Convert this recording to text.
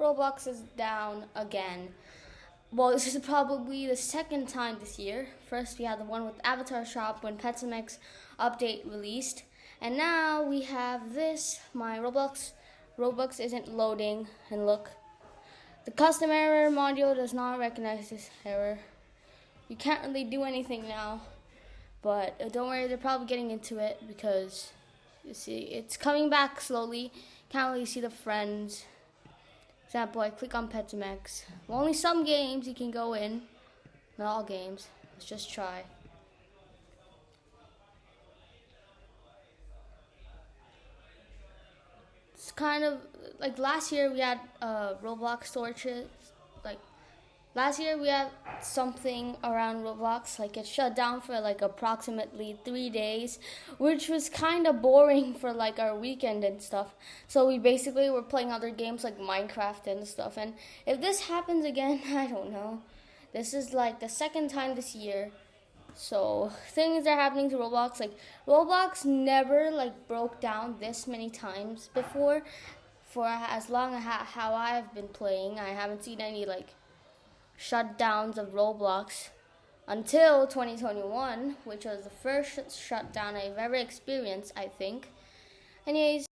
Roblox is down again. Well, this is probably the second time this year. First, we had the one with Avatar Shop when Pet Sim X update released, and now we have this. My Roblox Robux isn't loading, and look, the custom error module does not recognize this error. You can't really do anything now, but uh, don't worry, they're probably getting into it because you see, it's coming back slowly. Can't really see the friends. Example, I click on Pet Sim X. Well, only some games you can go in. Not all games. Let's just try. It's kind of like last year we had uh, Roblox torches, like Last year we had something around Roblox, like it shut down for like approximately three days, which was kind of boring for like our weekend and stuff. So we basically were playing other games like Minecraft and stuff. And if this happens again, I don't know. This is like the second time this year. So things are happening to Roblox. Like Roblox never like broke down this many times before. For as long as how I've been playing, I haven't seen any like shutdowns of Roblox until 2021, which was the first shutdown I've ever experienced, I think. Anyways,